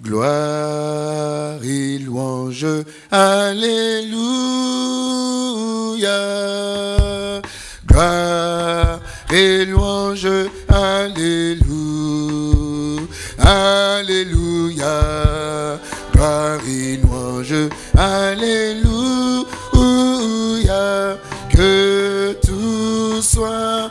Gloire et louange, Alléluia. Gloire et louange, Alléluia. Alléluia. Gloire et louange, Alléluia. Que tout soit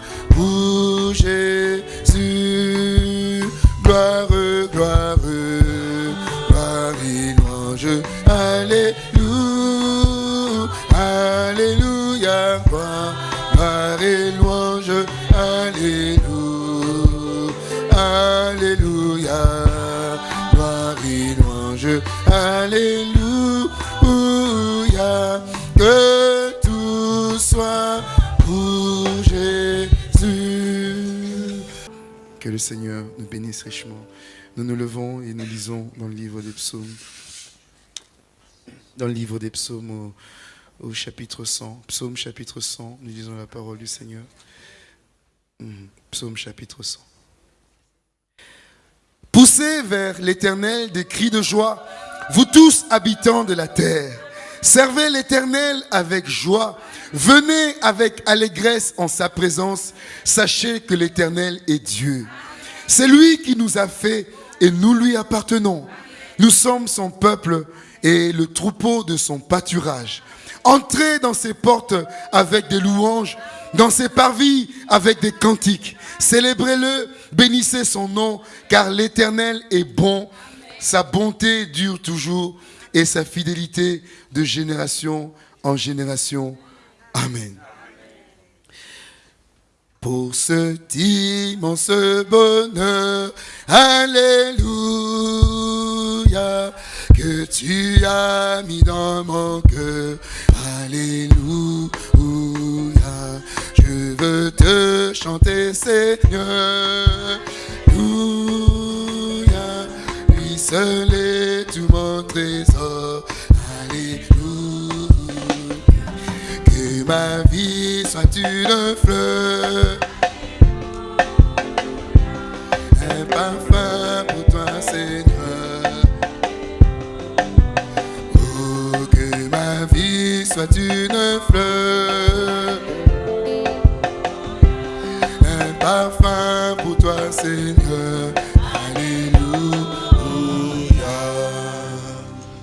le Seigneur nous bénisse richement. Nous nous levons et nous lisons dans le livre des psaumes. Dans le livre des psaumes au, au chapitre 100. Psaume chapitre 100, nous lisons la parole du Seigneur. Mhm. Psaume chapitre 100. Poussez vers l'éternel des cris de joie, vous tous habitants de la terre. Servez l'éternel avec joie. Venez avec allégresse en sa présence. Sachez que l'éternel est Dieu. C'est lui qui nous a fait et nous lui appartenons. Nous sommes son peuple et le troupeau de son pâturage. Entrez dans ses portes avec des louanges, dans ses parvis avec des cantiques. Célébrez-le, bénissez son nom, car l'Éternel est bon. Sa bonté dure toujours et sa fidélité de génération en génération. Amen. Pour cet immense bonheur, Alléluia, que tu as mis dans mon cœur, Alléluia. Je veux te chanter, Seigneur, Alléluia. Lui seul est tout mon trésor, ma vie soit une fleur. Un parfum pour toi, Seigneur. Oh, que ma vie soit une fleur. Un parfum pour toi, Seigneur. Alléluia.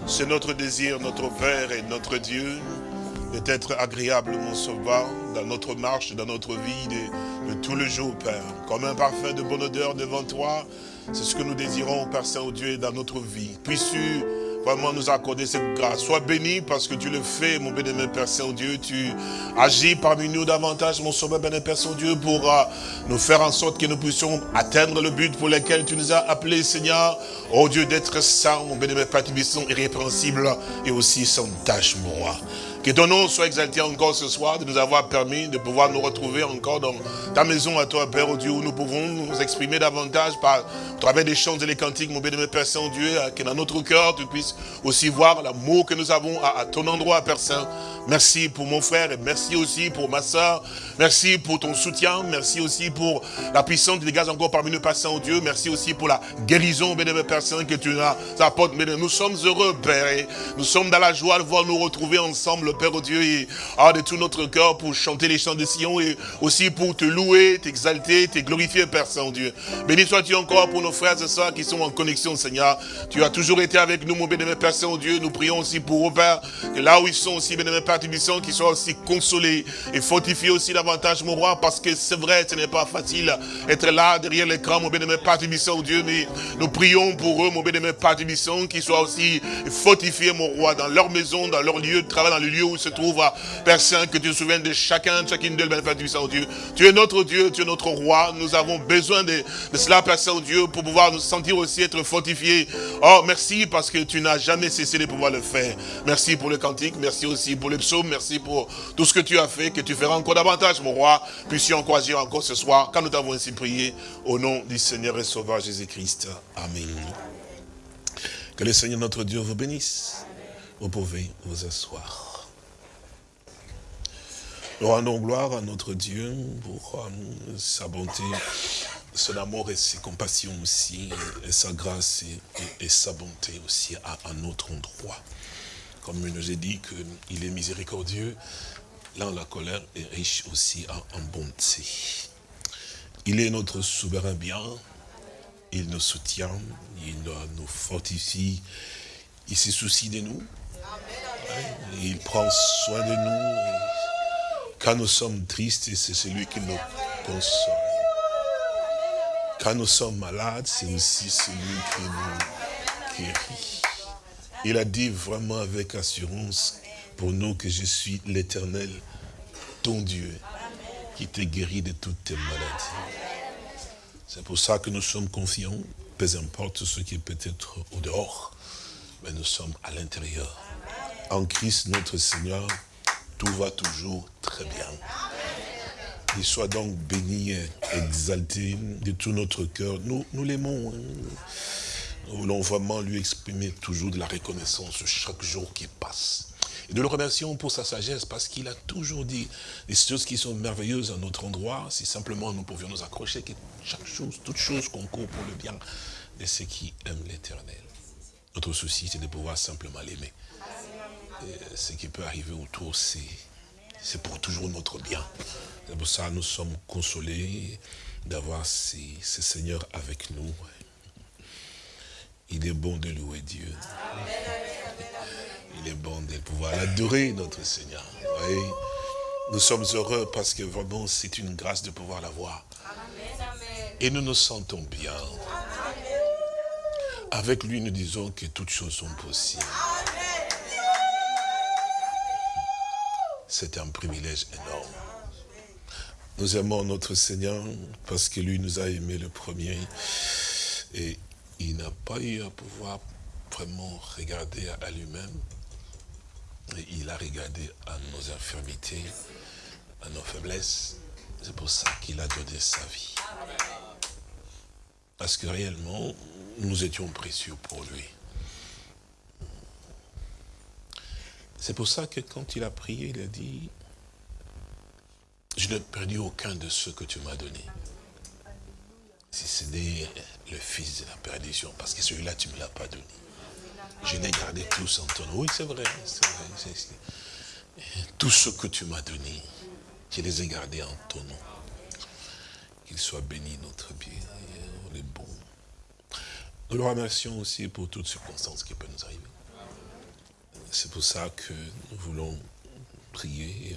C'est notre désir, notre Père et notre Dieu, d'être agréable, mon Sauveur, dans notre marche, dans notre vie de, de tout le jour, Père. Comme un parfum de bonne odeur devant toi, c'est ce que nous désirons, Père Saint-Dieu, dans notre vie. Puisses-tu vraiment nous accorder cette grâce? Sois béni parce que tu le fais, mon bénémoine Père Saint-Dieu. Tu agis parmi nous davantage, mon sauveur bénémoine Père Saint-Dieu, pour euh, nous faire en sorte que nous puissions atteindre le but pour lequel tu nous as appelés, Seigneur. Oh Dieu, d'être saint, mon bénémoine Père Tibisson, irrépréhensible et aussi sans tâche, mon roi. Que ton nom soit exalté encore ce soir, de nous avoir permis de pouvoir nous retrouver encore dans ta maison à toi, Père, Dieu, où nous pouvons nous exprimer davantage par au travers des chants et les cantiques, mon bénémoine Père Saint-Dieu, que dans notre cœur, tu puisses aussi voir l'amour que nous avons à, à ton endroit, Père Saint. Merci pour mon frère et merci aussi pour ma soeur. Merci pour ton soutien. Merci aussi pour la puissance du dégage encore parmi nous, Père Saint-Dieu. Merci aussi pour la guérison, bénémoine Père Saint, que tu nous apportes. Nous sommes heureux, Père, et nous sommes dans la joie de voir nous retrouver ensemble, Père Dieu, et ah, de tout notre cœur pour chanter les chants de Sion et aussi pour te louer, t'exalter, te glorifier, Père Saint-Dieu. Béni sois-tu encore pour nos frères et sœurs qui sont en connexion, Seigneur. Tu as toujours été avec nous, mon bénémoine Père Saint-Dieu. Nous prions aussi pour eux, Père, que là où ils sont aussi, bénémoine Père Tibisson, qu'ils soient aussi consolés et fortifiés aussi davantage, mon roi, parce que c'est vrai, ce n'est pas facile être là derrière l'écran, mon Tibisson, Dieu, mais nous prions pour eux, mon bénémoine Père Tibisson, qu'ils soient aussi fortifiés, mon roi, dans leur maison, dans leur lieu de travail, dans le lieu où ils se trouvent, Père Saint, que tu te souviennes de chacun, de chacune d'eux, Père Tibisson, Dieu. Tu es notre Dieu, tu es notre roi, nous avons besoin de, de cela, Père Saint-Dieu, pour pouvoir nous sentir aussi être fortifiés. Oh, merci parce que tu n'as jamais cessé de pouvoir le faire. Merci pour le cantique, merci aussi pour le merci pour tout ce que tu as fait, que tu feras encore davantage, mon roi. Puissions encore encore ce soir, quand nous t'avons ainsi prié, au nom du Seigneur et Sauveur Jésus-Christ. Amen. Que le Seigneur notre Dieu vous bénisse. Vous pouvez vous asseoir. Nous rendons gloire à notre Dieu pour euh, sa bonté son amour et ses compassions aussi, et sa grâce et, sa bonté aussi à, un notre endroit. Comme il nous a dit qu'il est miséricordieux, là la colère est riche aussi en, bonté. Il est notre souverain bien, il nous soutient, il nous fortifie, il se soucie de nous, il prend soin de nous. Quand nous sommes tristes, c'est celui qui nous console. Quand nous sommes malades, c'est aussi celui qui nous guérit. Il a dit vraiment avec assurance pour nous que je suis l'éternel, ton Dieu, qui te guérit de toutes tes maladies. C'est pour ça que nous sommes confiants, peu importe ce qui est peut-être au dehors, mais nous sommes à l'intérieur. En Christ notre Seigneur, tout va toujours très bien. Il soit donc béni et exalté de tout notre cœur. Nous, nous l'aimons. Hein. Nous voulons vraiment lui exprimer toujours de la reconnaissance chaque jour qui passe. Et nous le remercions pour sa sagesse parce qu'il a toujours dit des choses qui sont merveilleuses à notre endroit. Si simplement nous pouvions nous accrocher que chaque chose, toute chose concourt pour le bien de ceux qui aiment l'éternel. Notre souci, c'est de pouvoir simplement l'aimer. Ce qui peut arriver autour, c'est pour toujours notre bien. C'est pour ça que nous sommes consolés d'avoir ces, seigneurs avec nous. Il est bon de louer Dieu. Il est bon de pouvoir l'adorer, notre Seigneur. Nous sommes heureux parce que vraiment c'est une grâce de pouvoir l'avoir. Et nous nous sentons bien. Avec lui, nous disons que toutes choses sont possibles. C'est un privilège énorme. Nous aimons notre Seigneur parce que lui nous a aimés le premier. Et il n'a pas eu à pouvoir vraiment regarder à lui-même. Il a regardé à nos infirmités, à nos faiblesses. C'est pour ça qu'il a donné sa vie. Parce que réellement, nous étions précieux pour lui. C'est pour ça que quand il a prié, il a dit, je n'ai perdu aucun de ceux que tu m'as donnés. Si ce n'est le fils de la perdition, parce que celui-là, tu ne me l'as pas donné. Je l'ai gardé tous en ton nom. Oui, c'est vrai, Tous ceux que tu m'as donnés, je les ai gardés en ton nom. Qu'il soit béni notre bien. On est bon. Nous le remercions aussi pour toutes circonstances qui peuvent nous arriver. C'est pour ça que nous voulons prier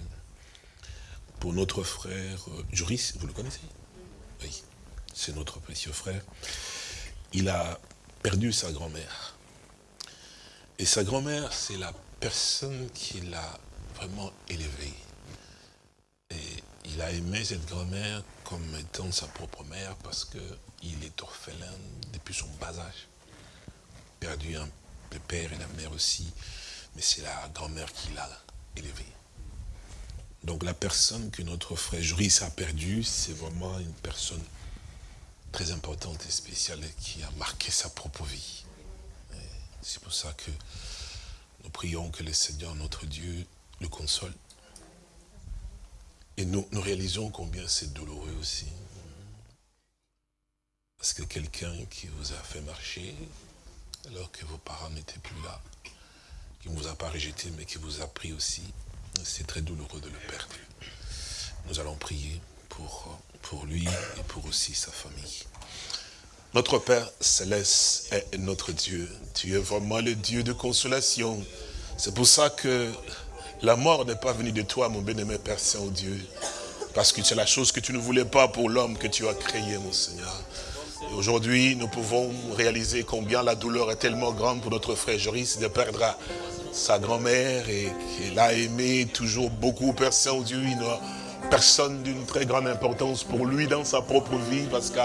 pour notre frère euh, Joris, vous le connaissez? Oui, c'est notre précieux frère. Il a perdu sa grand-mère. Et sa grand-mère, c'est la personne qui l'a vraiment élevé. Et il a aimé cette grand-mère comme étant sa propre mère parce qu'il est orphelin depuis son bas âge. Perdu un, le père et la mère aussi, mais c'est la grand-mère qui l'a élevé. Donc la personne que notre frère Juris a perdue, c'est vraiment une personne très importante et spéciale qui a marqué sa propre vie. C'est pour ça que nous prions que le Seigneur, notre Dieu, le console. Et nous, nous réalisons combien c'est douloureux aussi. Parce que quelqu'un qui vous a fait marcher, alors que vos parents n'étaient plus là, qui ne vous a pas rejeté, mais qui vous a pris aussi, c'est très douloureux de le perdre. Nous allons prier pour, lui et pour aussi sa famille. Notre Père céleste est notre Dieu. Tu es vraiment le Dieu de consolation. C'est pour ça que la mort n'est pas venue de toi, mon bien-aimé Père Saint-Dieu. Parce que c'est la chose que tu ne voulais pas pour l'homme que tu as créé, mon Seigneur. Aujourd'hui, nous pouvons réaliser combien la douleur est tellement grande pour notre frère Joris de perdre sa grand-mère et qu'il a aimé toujours beaucoup Père Saint-Dieu. Il personne d'une très grande importance pour lui dans sa propre vie parce que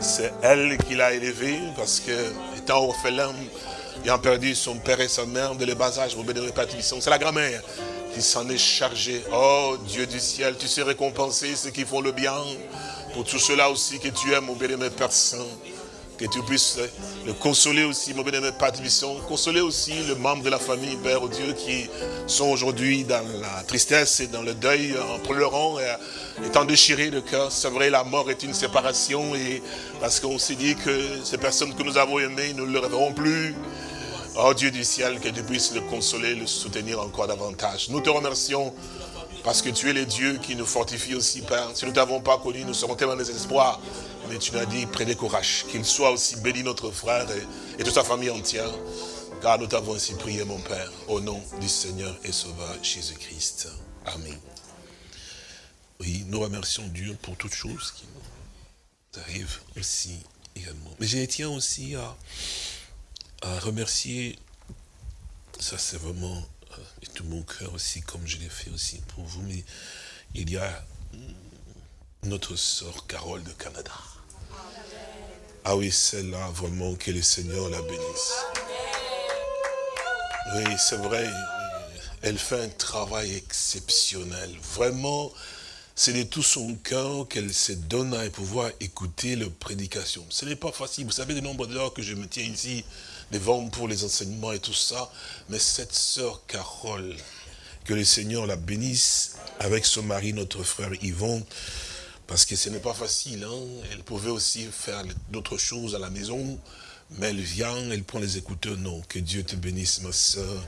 c'est elle qui l'a élevé parce que étant orphelin, ayant perdu son père et sa mère de les bas âge, c'est la grand-mère qui s'en est chargée. Oh Dieu du ciel, tu sais récompenser ceux qui font le bien. Pour tout cela aussi que tu aimes, mon béni, Père. Que tu puisses le consoler aussi, mon bien-aimé Père consoler aussi le membre de la famille, Père oh Dieu, qui sont aujourd'hui dans la tristesse et dans le deuil, en pleurant et étant déchirés de cœur. C'est vrai, la mort est une séparation et parce qu'on s'est dit que ces personnes que nous avons aimées, nous ne le reverrons plus. Oh Dieu du ciel, que tu puisses le consoler, le soutenir encore davantage. Nous te remercions parce que tu es le Dieu qui nous fortifie aussi, Père. Si nous ne t'avons pas connu, nous serons tellement désespoir. Mais tu nous dit, prenez courage, qu'il soit aussi béni notre frère et, toute sa famille entière. Car nous t'avons ainsi prié, mon Père, au nom du Seigneur et Sauveur Jésus-Christ. Amen. Oui, nous remercions Dieu pour toutes choses qui nous arrivent aussi également. Mais je tiens aussi à, remercier, ça c'est vraiment et tout mon cœur aussi, comme je l'ai fait aussi pour vous. Mais il y a notre sœur Carole de Canada. Ah oui, celle-là, vraiment, que le Seigneur la bénisse. Oui, c'est vrai, elle fait un travail exceptionnel. Vraiment, c'est de tout son cœur qu'elle se donne à pouvoir écouter les prédications. Ce n'est pas facile. Vous savez le nombre d'heures que je me tiens ici devant pour les enseignements et tout ça. Mais cette sœur Carole, que le Seigneur la bénisse avec son mari, notre frère Yvon, parce que ce n'est pas facile. Hein. Elle pouvait aussi faire d'autres choses à la maison, mais elle vient, elle prend les écouteurs. Non, que Dieu te bénisse, ma sœur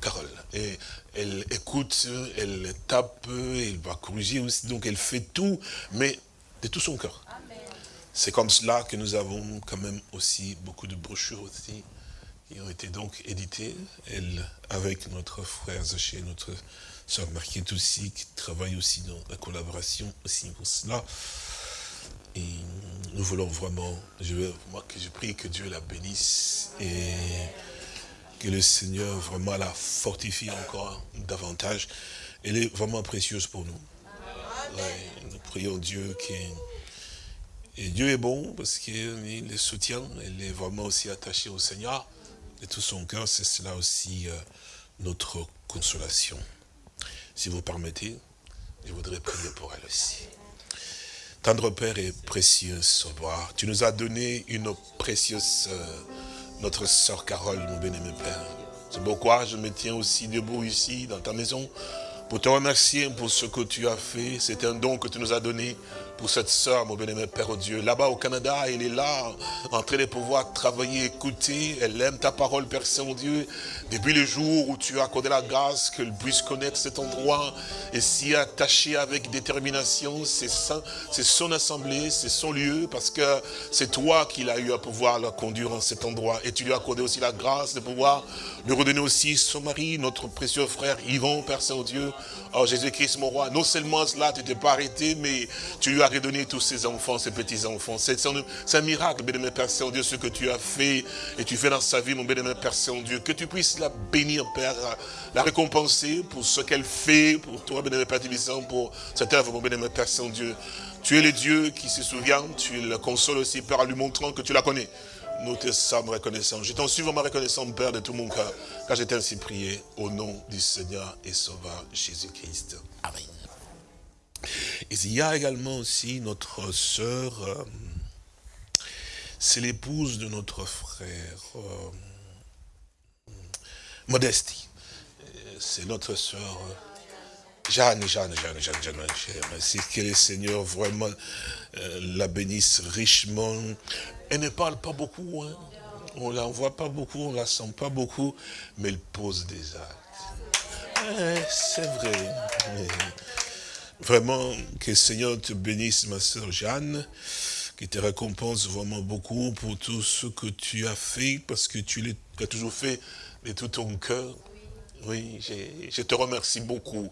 Carole. Et elle écoute, elle tape, elle va corriger aussi. Donc elle fait tout, mais de tout son cœur. C'est comme cela que nous avons quand même aussi beaucoup de brochures aussi qui ont été donc éditées. Elle, avec notre frère Zaché, notre soeur Marquette aussi, qui travaille aussi dans la collaboration aussi pour cela. Et nous voulons vraiment, je veux, moi que je prie que Dieu la bénisse et que le Seigneur vraiment la fortifie encore davantage. Elle est vraiment précieuse pour nous. nous prions Dieu qui et Dieu est bon parce qu'il les soutient, elle est vraiment aussi attachée au Seigneur. De tout son cœur, c'est cela aussi euh, notre consolation. Si vous permettez, je voudrais prier pour elle aussi. Tendre Père et précieux Sauveur, tu nous as donné une précieuse sœur, notre sœur Carole, mon bien-aimé Père. C'est pourquoi je me tiens aussi debout ici, dans ta maison, pour te remercier pour ce que tu as fait. C'est un don que tu nous as donné pour cette sœur, mon bien-aimé Père Dieu. Là-bas au Canada, elle est là, en train de pouvoir travailler, écouter. Elle aime ta parole, Père Saint-Dieu. Depuis le jour où tu as accordé la grâce, qu'elle puisse connaître cet endroit et s'y attacher avec détermination, c'est son assemblée, c'est son lieu, parce que c'est toi qui l'as eu à pouvoir la conduire en cet endroit. Et tu lui as accordé aussi la grâce de pouvoir lui redonner aussi son mari, notre précieux frère Yvon, Père Saint-Dieu. Oh Jésus-Christ, mon roi, non seulement cela, tu t'es pas arrêté, mais tu lui as redonné tous ses enfants, ses petits-enfants. C'est un miracle, béni Père Saint-Dieu, ce que tu as fait et tu fais dans sa vie, mon béni Père Saint-Dieu. Que tu puisses la bénir, Père, la récompenser pour ce qu'elle fait, pour toi, béni Père Tibissant, pour cette œuvre, mon béni Père Saint-Dieu. Tu es le Dieu qui se souvient, tu le consoles aussi, Père, en lui montrant que tu la connais. Nous te sommes reconnaissants. Je t'en suis vraiment reconnaissant, Père, de tout mon cœur, car j'ai ainsi prié au nom du Seigneur et Sauveur Jésus-Christ. Amen. Il y a également aussi notre sœur, euh, c'est l'épouse de notre frère, euh. C'est notre sœur euh, Jeanne, Jeanne, Jeanne, Jeanne, Jeanne, Merci que le Seigneur vraiment la bénisse richement. Elle ne parle pas beaucoup, hein. on ne la voit pas beaucoup, on ne la sent pas beaucoup, mais elle pose des actes. C'est vrai. Vraiment, que le Seigneur te bénisse, ma soeur Jeanne, qui te récompense vraiment beaucoup pour tout ce que tu as fait, parce que tu l'as toujours fait de tout ton cœur. Oui, je te remercie beaucoup.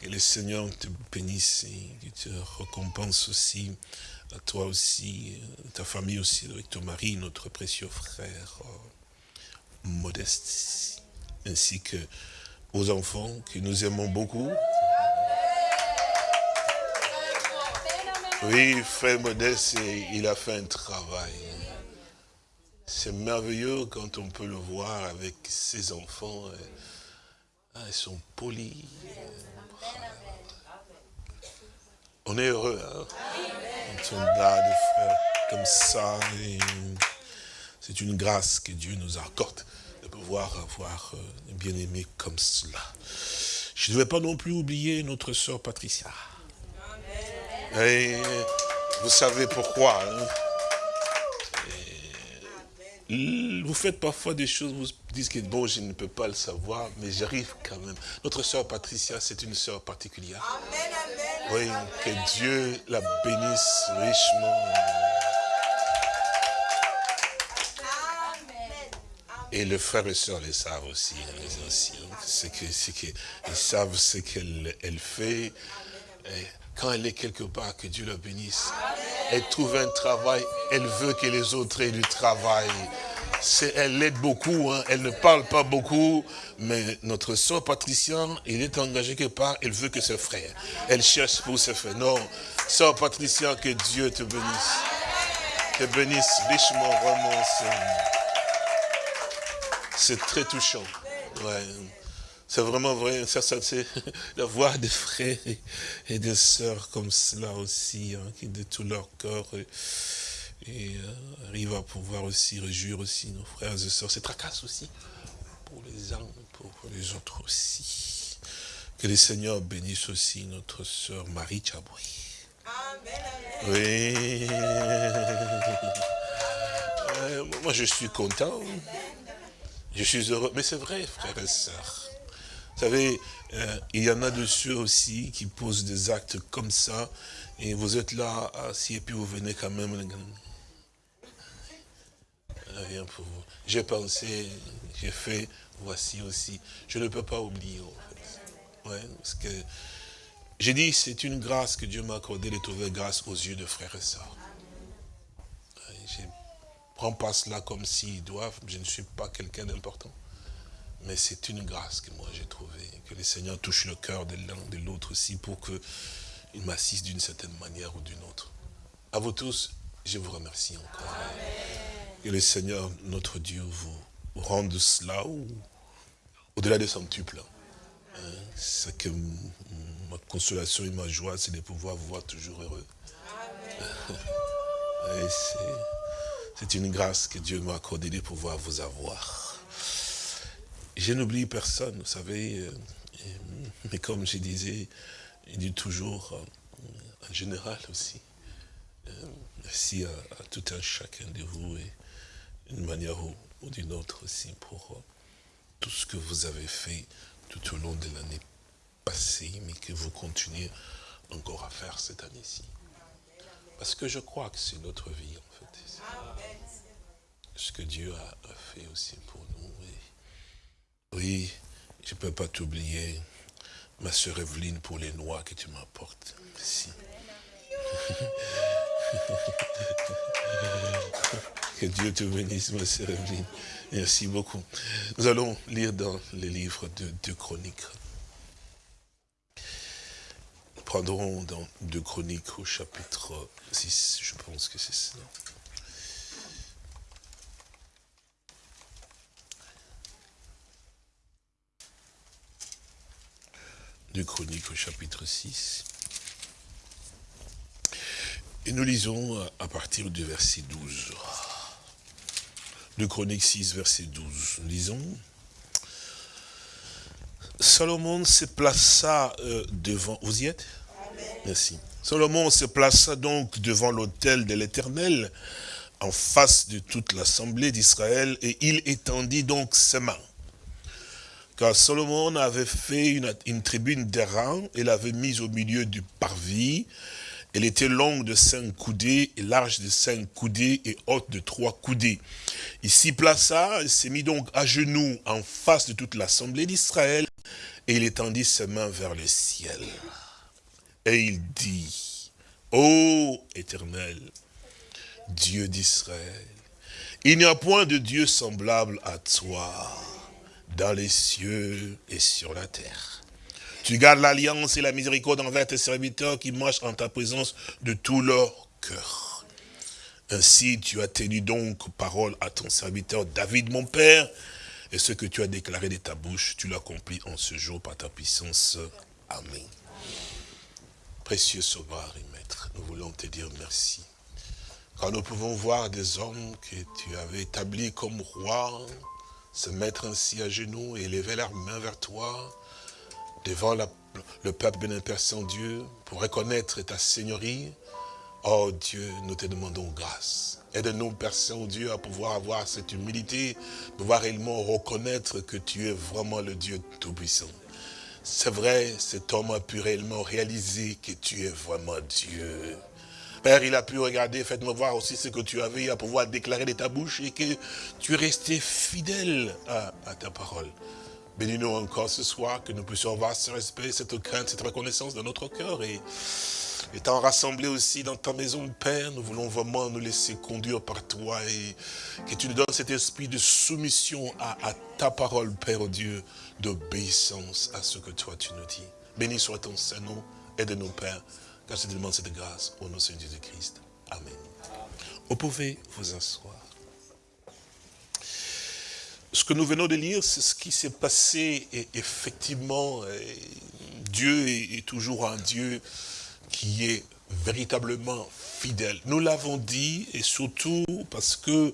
Que le Seigneur te bénisse et te récompense aussi, à toi aussi, ta famille aussi, avec ton mari, notre précieux frère, Modeste, ainsi que aux enfants que nous aimons beaucoup. Oui, frère Modeste, il a fait un travail. C'est merveilleux quand on peut le voir avec ses enfants. Ah, ils sont polis. On est heureux, hein? Quand on a des frères comme ça. C'est une grâce que Dieu nous accorde de pouvoir avoir un bien-aimé comme cela. Je ne vais pas non plus oublier notre sœur Patricia. Et vous savez pourquoi. Hein. Vous faites parfois des choses, vous dites que bon, je ne peux pas le savoir, mais j'arrive quand même. Notre sœur Patricia, c'est une sœur particulière. Oui, que Dieu la bénisse richement. Et les frères et sœurs les savent aussi. Hein, c'est que, que, ils savent ce qu'elle elle fait. Quand elle est quelque part, que Dieu la bénisse. Elle trouve un travail, elle veut que les autres aient du travail. Elle l'aide beaucoup, hein. elle ne parle pas beaucoup, mais notre soeur Patricia, il est engagé quelque part, elle veut que ses frères. Elle cherche pour ses frères. Non, soeur Patricia, que Dieu te bénisse. Te bénisse richement, vraiment. C'est très touchant. C'est vraiment vrai, ça, ça c'est d'avoir des frères et, des sœurs comme cela aussi, hein, qui de tout leur cœur et, euh, arrivent à pouvoir aussi réjouir aussi nos frères et sœurs. C'est tracasse aussi pour les uns, pour les autres aussi. Que le Seigneur bénisse aussi notre sœur Marie Chabouy. Amen. Oui. Euh, moi, je suis content. Je suis heureux. Mais c'est vrai, frères et sœurs. Vous savez, euh, il y en a de ceux aussi qui posent des actes comme ça, et vous êtes là, assis, et puis vous venez quand même. Rien pour vous. J'ai pensé, j'ai fait, voici aussi. Je ne peux pas oublier, en fait. Ouais, parce que j'ai dit, c'est une grâce que Dieu m'a accordée de trouver grâce aux yeux de frères et sœurs prends pas cela comme s'ils doivent. Je ne suis pas quelqu'un d'important. Mais c'est une grâce que moi j'ai trouvée. Que le Seigneur touche le cœur de l'un de l'autre aussi pour qu'il m'assiste d'une certaine manière ou d'une autre. À vous tous, je vous remercie encore. Que le Seigneur, notre Dieu, vous rende cela au-delà de son tuple. Hein, c'est que ma consolation et ma joie, c'est de pouvoir vous voir toujours heureux. C'est une grâce que Dieu m'a accordée de pouvoir vous avoir. Je n'oublie personne, vous savez, euh, mais comme je disais, il dit toujours, euh, en général aussi, euh, merci à, tout un chacun de vous, et d'une manière ou, d'une autre aussi, pour tout ce que vous avez fait tout au long de l'année passée, mais que vous continuez encore à faire cette année-ci. Parce que je crois que c'est notre vie, en fait. Ce que Dieu a, fait aussi pour nous. Oui, je ne peux pas t'oublier, ma soeur Evelyne, pour les noix que tu m'apportes. Merci. que Dieu te bénisse, ma soeur Evelyne. Merci beaucoup. Nous allons lire dans les livres de deux chroniques prendrons dans deux chroniques au chapitre 6, je pense que c'est cela. Deux chroniques au chapitre 6. Et nous lisons à partir du verset 12. Deux chroniques 6, verset 12. Nous lisons. Salomon se plaça euh, devant... Vous y êtes? Merci. Salomon se plaça donc devant l'autel de l'Éternel, en face de toute l'assemblée d'Israël, et il étendit donc ses mains. Car Salomon avait fait une, une tribune d'airain, et l'avait mise au milieu du parvis. Elle était longue de cinq coudées, et large de cinq coudées, et haute de trois coudées. Il s'y plaça, il s'est mis donc à genoux en face de toute l'assemblée d'Israël, et il étendit ses mains vers le ciel. Et il dit, Ô éternel, Dieu d'Israël, il n'y a point de Dieu semblable à toi dans les cieux et sur la terre. Tu gardes l'alliance et la miséricorde envers tes serviteurs qui marchent en ta présence de tout leur cœur. Ainsi tu as tenu donc parole à ton serviteur David mon père, et ce que tu as déclaré de ta bouche, tu l'accomplis en ce jour par ta puissance. Amen. Précieux Sauveur et Maître, nous voulons te dire merci quand nous pouvons voir des hommes que tu avais établis comme rois, se mettre ainsi à genoux et lever leurs mains vers toi, devant le peuple béni Père Saint-Dieu, pour reconnaître ta seigneurie, oh Dieu, nous te demandons grâce. Aide-nous, Père Saint-Dieu, à pouvoir avoir cette humilité, pouvoir réellement reconnaître que tu es vraiment le Dieu Tout-Puissant. C'est vrai, cet homme a pu réellement réaliser que tu es vraiment Dieu. Père, il a pu regarder, faites-moi voir aussi ce que tu avais à pouvoir déclarer de ta bouche et que tu es resté fidèle à, ta parole. Bénis-nous encore ce soir, que nous puissions avoir ce respect, cette crainte, cette reconnaissance dans notre cœur et étant rassemblés aussi dans ta maison, Père, nous voulons vraiment nous laisser conduire par toi et que tu nous donnes cet esprit de soumission à, ta parole, Père Dieu, d'obéissance à ce que toi tu nous dis. Béni soit ton Saint-Nom, aide-nous, Père, car je te cette grâce au nom de Jésus-Christ. Amen. Vous pouvez vous asseoir. Ce que nous venons de lire, c'est ce qui s'est passé et effectivement, Dieu est toujours un Dieu qui est véritablement fidèle. Nous l'avons dit, et surtout parce que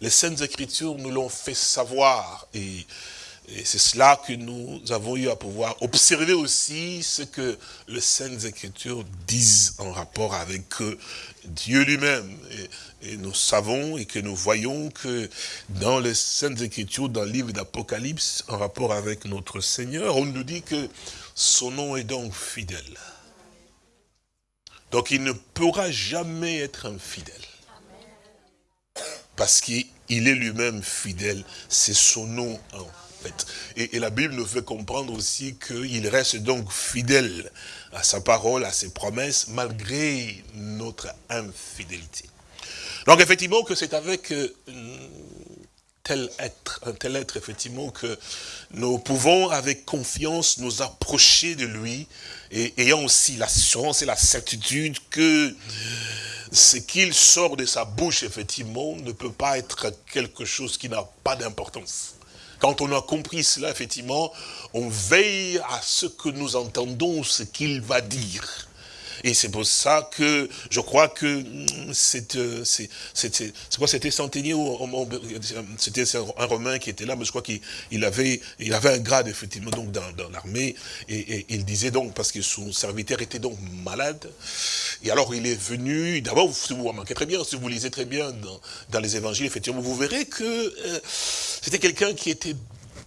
les Saintes Écritures nous l'ont fait savoir. Et, c'est cela que nous avons eu à pouvoir observer aussi ce que les Saintes Écritures disent en rapport avec Dieu lui-même. Et, et, nous savons et que nous voyons que dans les Saintes Écritures, dans le livre d'Apocalypse, en rapport avec notre Seigneur, on nous dit que son nom est donc fidèle. Donc il ne pourra jamais être infidèle. Parce qu'il est lui-même fidèle. C'est son nom en Et, la Bible nous fait comprendre aussi qu'il reste donc fidèle à sa parole, à ses promesses, malgré notre infidélité. Donc effectivement que c'est avec euh, tel être, un tel être effectivement que nous pouvons avec confiance nous approcher de lui et ayant aussi l'assurance et la certitude que ce qu'il sort de sa bouche effectivement ne peut pas être quelque chose qui n'a pas d'importance. Quand on a compris cela, effectivement, on veille à ce que nous entendons, ce qu'il va dire. Et c'est pour ça que je crois que mm, c'est quoi c'était centenier c'était un Romain qui était là, mais je crois qu'il avait il avait un grade effectivement donc dans, l'armée. Et, il disait donc parce que son serviteur était donc malade et alors il est venu d'abord si vous remarquez très bien si vous lisez très bien dans, les évangiles effectivement vous verrez que euh, c'était quelqu'un qui était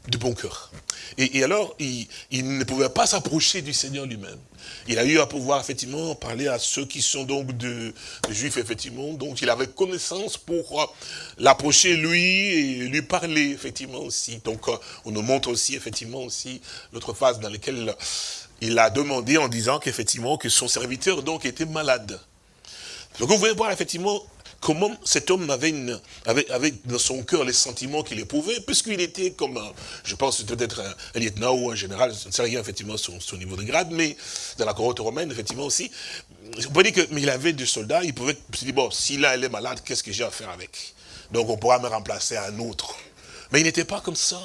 de bon cœur. Et, alors, il, ne pouvait pas s'approcher du Seigneur lui-même. Il a eu à pouvoir, effectivement, parler à ceux qui sont donc de, juifs, effectivement. Donc, il avait connaissance pour euh, l'approcher, lui, et lui parler, effectivement, aussi. Donc, euh, on nous montre aussi, effectivement, aussi, l'autre phase dans laquelle il a demandé en disant qu'effectivement, que son serviteur, donc, était malade. Donc, vous pouvez voir, effectivement, comment cet homme avait, dans son cœur les sentiments qu'il éprouvait, puisqu'il était comme, je pense peut-être un, lieutenant ou un général, je ne rien effectivement son, son niveau de grade, mais dans la cohorte romaine, effectivement aussi, on peut dire que, mais il avait des soldats, il pouvait se dire, bon, si là elle est malade, qu'est-ce que j'ai à faire avec? Donc on pourra me remplacer un autre. Mais il n'était pas comme ça.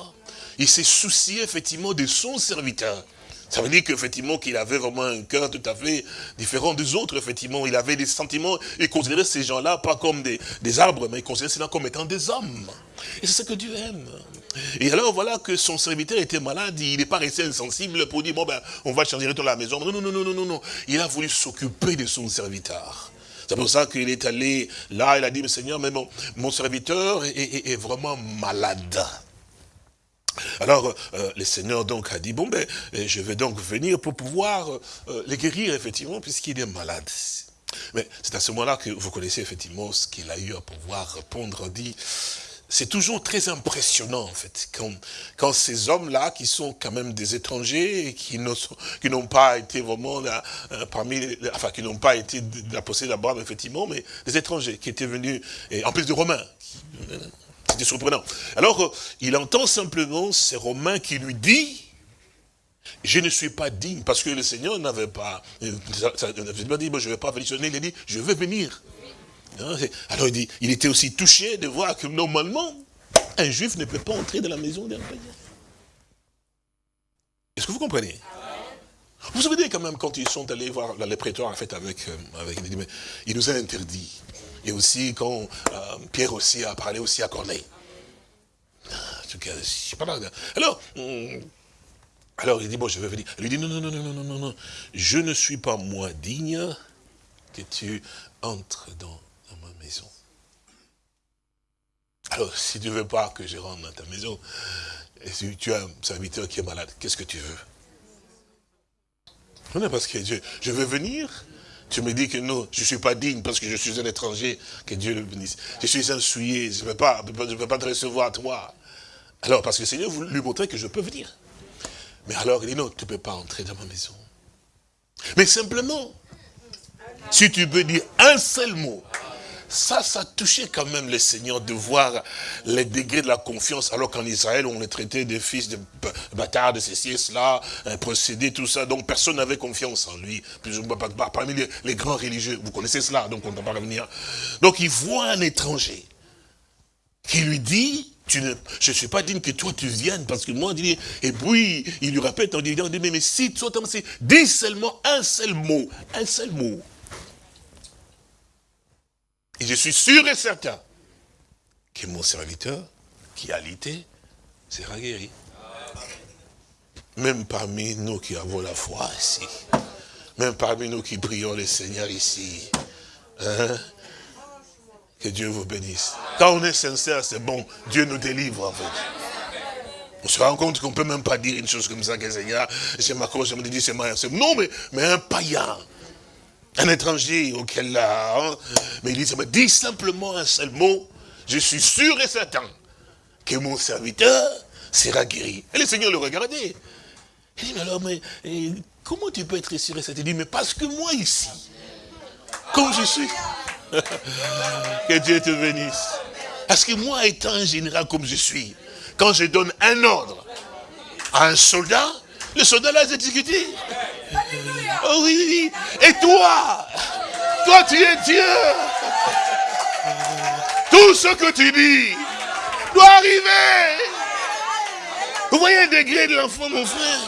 Il s'est soucié effectivement de son serviteur. Ça veut dire qu'effectivement, qu'il avait vraiment un cœur tout à fait différent des autres, effectivement. Il avait des sentiments, il considérait ces gens-là pas comme des, arbres, mais il considérait cela comme étant des hommes. Et c'est ce que Dieu aime. Et alors, voilà que son serviteur était malade, il n'est pas resté insensible pour dire, bon ben, on va changer de la maison. Non, non, non, non, non, non. Il a voulu s'occuper de son serviteur. C'est pour ça qu'il est allé là, il a dit, mais Seigneur, mais mon, serviteur est vraiment malade. Alors, euh, le Seigneur donc a dit, bon ben, euh, je vais donc venir pour pouvoir euh, les guérir, effectivement, puisqu'il est malade. Mais c'est à ce moment-là que vous connaissez effectivement ce qu'il a eu à pouvoir répondre, dit, c'est toujours très impressionnant, en fait, quand, ces hommes-là, qui sont quand même des étrangers, et qui n'ont pas été vraiment là, parmi, enfin, qui n'ont pas été de la possession d'Abraham, effectivement, mais des étrangers qui étaient venus, en plus de Romains, c'était surprenant. Alors, euh, il entend simplement ces Romains qui lui dit, je ne suis pas digne, parce que le Seigneur n'avait pas, euh, dit, je ne vais pas venir, il a dit, je vais venir. Alors il dit, il était aussi touché de voir que normalement, un juif ne peut pas entrer dans la maison d'un païen. Est-ce que vous comprenez? Vous vous souvenez quand même quand ils sont allés voir les prétoires en fait avec, euh, avec il nous a interdit Et aussi quand euh, Pierre aussi a parlé aussi à Corneille. Ah, en tout cas, je sais pas Alors, hum, alors il dit, bon, je vais venir. Il lui dit, non, non, non, non, non, non, non, je ne suis pas moi digne que tu entres dans, ma maison. Alors, si tu ne veux pas que je rentre dans ta maison, et si tu as un serviteur qui est malade, qu'est-ce que tu veux? Non, parce que Dieu, je veux venir, tu me dis que non, je ne suis pas digne parce que je suis un étranger, que Dieu le bénisse. Je suis un souillé, je ne peux, pas, pas te recevoir toi. Alors, parce que le Seigneur voulait lui montrer que je peux venir. Mais alors, il dit non, tu ne peux pas entrer dans ma maison. Mais simplement, si tu peux dire un seul mot, ça, ça touchait quand même le Seigneur de voir les degrés de la confiance, alors qu'en Israël, on les traitait des fils de bâtards, de ceci et cela, un procédé, tout ça. Donc personne n'avait confiance en lui. Parmi les, grands religieux, vous connaissez cela, donc on ne va pas revenir. Donc il voit un étranger qui lui dit, je ne suis pas digne que toi tu viennes, parce que moi, dit, et puis il lui répète en disant, mais, mais si toi, dis seulement un seul mot, un seul mot. Et je suis sûr et certain que mon serviteur, qui a lité, sera guéri. Même parmi nous qui avons la foi ici, même parmi nous qui prions le Seigneur ici, hein, que Dieu vous bénisse. Quand on est sincère, c'est bon, Dieu nous délivre en fait. On se rend compte qu'on ne peut même pas dire une chose comme ça, que Seigneur, c'est ma cause, je me dis, c'est. Non, mais un païen, un étranger auquel là, hein, mais il dit, me dit simplement un seul mot, je suis sûr et certain que mon serviteur sera guéri. Et le Seigneur le regardait. Il dit, mais alors, mais comment tu peux être sûr et certain? Il dit, mais parce que moi ici, comme je suis, que Dieu te bénisse. Parce que moi étant un général comme je suis, quand je donne un ordre à un soldat, le soldat l'a exécuté. Oh oui, oui. Et toi, toi tu es Dieu. Tout ce que tu dis doit arriver. Vous voyez le degré de l'enfant, mon frère?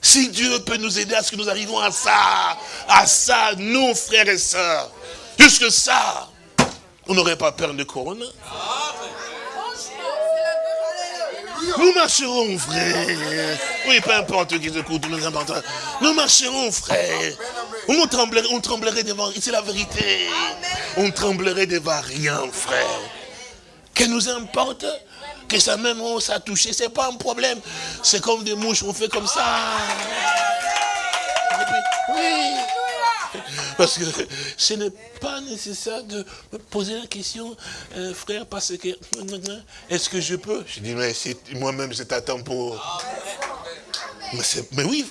Si Dieu peut nous aider à ce que nous arrivons à ça, à ça, nous, frères et sœurs, jusque ça, on n'aurait pas peur de Corona. Nous marcherons, frère. Oui, peu importe qui écoute, nous important. Nous marcherons, frère. On tremblerait, on tremblerait devant, c'est la vérité. On tremblerait devant rien, frère. Que nous importe que ça même, on ça touché, c'est pas un problème. C'est comme des mouches, on fait comme ça. Oui. Parce que ce n'est pas nécessaire de me poser la question, euh, frère, parce que, est-ce que je peux? Je dis, mais moi-même, c'est à temps pour... Mais, oui,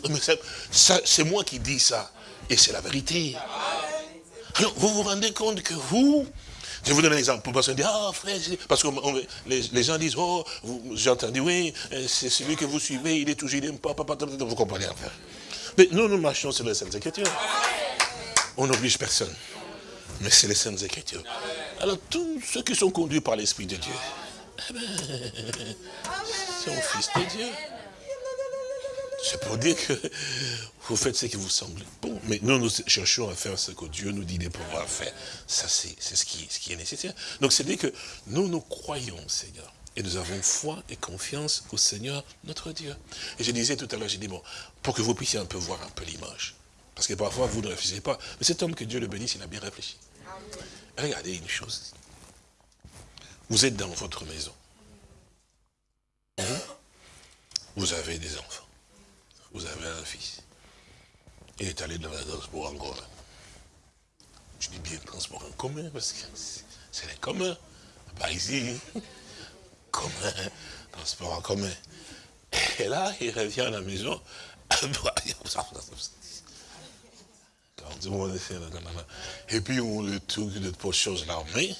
c'est moi qui dis ça. Et c'est la vérité. Alors, vous vous rendez compte que vous, je vous donne un exemple. Parce, ah, frère, parce que les, gens disent, oh, j'ai entendu, oui, euh, c'est celui que vous suivez, il est toujours, il n'aime pas, papa, vous comprenez, frère? Mais nous, nous marchons sur les Saintes Écritures. On n'oblige personne. Mais c'est les Saintes Écritures. Alors, tous ceux qui sont conduits par l'Esprit de Dieu, eh ben, sont fils de Dieu. C'est pour dire que vous faites ce qui vous semble bon. Mais nous, nous cherchons à faire ce que Dieu nous dit de pouvoir faire. Ça, c'est ce qui, ce qui est nécessaire. Donc, c'est dire que nous, nous croyons, Seigneur. Et nous avons foi et confiance au Seigneur, notre Dieu. Et je disais tout à l'heure, j'ai dit, bon, pour que vous puissiez un peu voir un peu l'image. Parce que parfois, vous ne réfléchissez pas. Mais cet homme, que Dieu le bénisse, il a bien réfléchi. Regardez une chose. Vous êtes dans votre maison. Vous avez des enfants. Vous avez un fils. Il est allé dans le transport en commun. Je dis bien transport en commun parce que c'est les communs. Pas ici. Commun. Transport en commun. Et là, il revient à la maison. Et puis on le trouve de pour chose l'armée.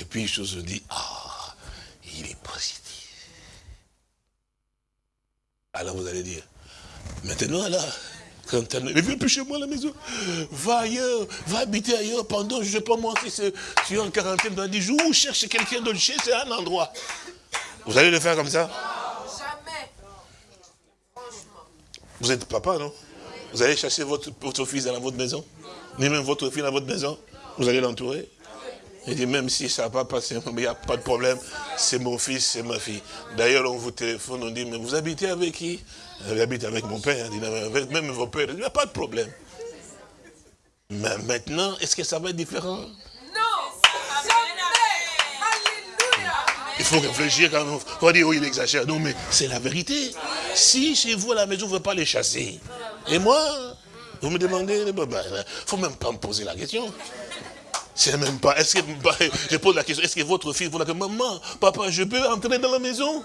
Et puis je se dit, ah, il est positif. Alors vous allez dire, maintenant là, quand elle ne vient plus chez moi à la maison, va ailleurs, va habiter ailleurs pendant, je ne sais pas moi, si tu es en quarantaine dans 10 jours, ou cherche quelqu'un d'autre chez, c'est un endroit. Vous allez le faire comme ça? Jamais. Vous êtes papa, non? Vous allez chercher votre, fils dans votre maison? Ni même votre fille dans votre maison? Vous allez l'entourer? Il dit, même si ça n'a pas passé, il n'y a pas de problème, c'est mon fils, c'est ma fille. D'ailleurs, on vous téléphone, on dit, mais vous habitez avec qui? J'habite avec mon père, avec même vos pères, il n'y a pas de problème. Mais maintenant, est-ce que ça va être différent? Il faut réfléchir quand on va dire, oui, il exagère. Non, mais c'est la vérité. Si chez vous à la maison, vous ne pas les chasser. Et moi, vous me demandez, il ne faut même pas me poser la question. C'est même pas, que, je pose la question, est-ce que votre fille, vous la maman, papa, je peux entrer dans la maison?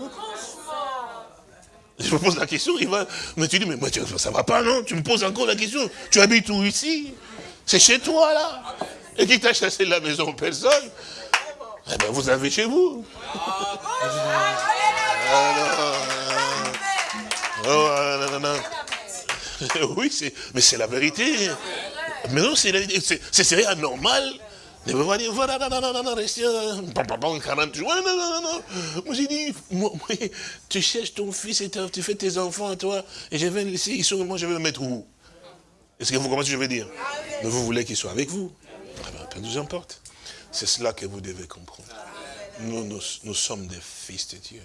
Je me pose la question, il va, mais tu dis, mais moi, ça va pas, non? Tu me poses encore la question. Tu habites où ici? C'est chez toi, là. Et qui t'a chassé de la maison? Personne. Eh bien, vous avez chez vous. oui, mais c'est la vérité. Mais non, c'est c'est anormal. Ne me dire, voilà, non, non, non, non, restez, non, 40 jours. Non, non, non, non. Moi, j'ai dit, moi, tu cherches ton fils et tu fais tes enfants à toi, et je vais le laisser, ils sont, moi, je vais le mettre où? Est-ce que vous comprenez ce que je veux dire? Mais vous voulez qu'il soit avec vous? Ah ben, peu nous importe. C'est cela que vous devez comprendre. Nous, nous, sommes des fils de Dieu.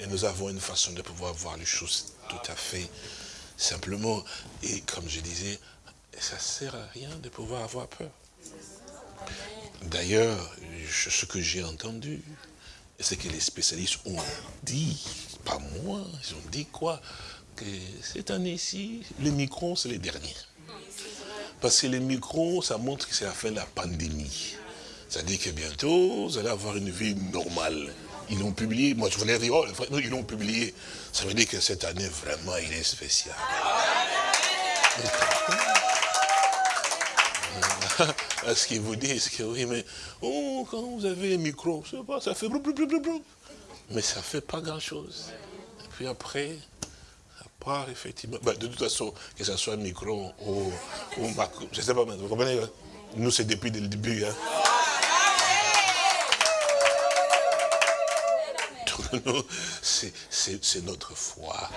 Et nous avons une façon de pouvoir voir les choses tout à fait simplement. Et comme je disais, ça ne sert à rien de pouvoir avoir peur. D'ailleurs, ce que j'ai entendu, c'est que les spécialistes ont dit, pas moi, ils ont dit quoi? Que cette année-ci, les microns, c'est les derniers. Parce que les microns, ça montre que c'est la fin de la pandémie. Ça dit que bientôt, vous allez avoir une vie normale. Ils l'ont publié, moi je voulais dire, oh, ils l'ont publié. Ça veut dire que cette année, vraiment, il est spécial. Ce qu'ils vous disent que oui, mais oh, quand vous avez un micro, pas, ça fait blou, Mais ça ne fait pas grand-chose. Et puis après, ça part effectivement. Ben, de toute façon, que ce soit un micro ou, ou je ne sais pas, vous comprenez hein? Nous, c'est depuis le début. Hein? C'est notre foi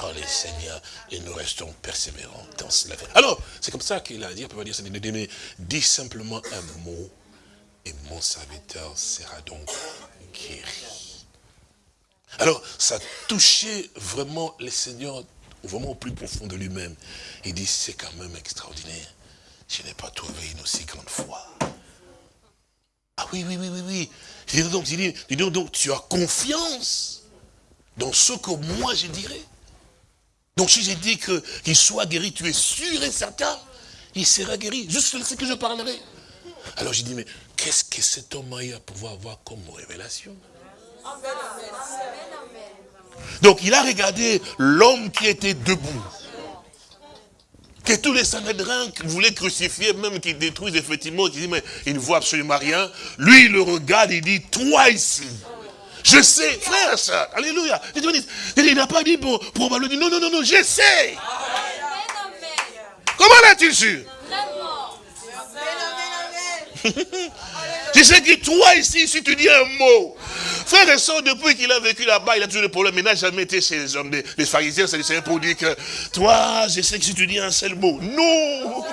dans les Seigneurs et nous restons persévérants dans cela. Alors, c'est comme ça qu'il a dit, on peut pas dire, c'est dis simplement un mot et mon serviteur sera donc guéri. Alors, ça touchait vraiment les Seigneurs vraiment au plus profond de lui-même. Il dit, c'est quand même extraordinaire. Je n'ai pas trouvé une aussi grande foi. Ah oui, oui, oui, oui, oui. Il dit donc, tu as confiance dans ce que moi je dirais. Donc si j'ai dit qu'il soit guéri, tu es sûr et certain, il sera guéri. Juste ce que je parlerai. Alors j'ai dit, mais qu'est-ce que cet homme a eu à pouvoir avoir comme révélation? Donc il a regardé l'homme qui était debout que tous les Sanhédrins voulaient crucifier, même qu'ils détruisent effectivement, qui disent, mais il ne voit absolument rien. Lui, il le regarde, il dit, toi ici. Je sais, frère, ça, alléluia. Il n'a pas dit pour, probablement dire, non, non, non, non, je sais. Comment l'as-tu su? Je sais que toi ici, si tu dis un mot, frère et soeur, depuis qu'il a vécu là-bas, il a toujours des problèmes. Il n'a jamais été chez les hommes, les pharisiens, c'est pour dire que toi, je sais que si tu dis un seul mot, non,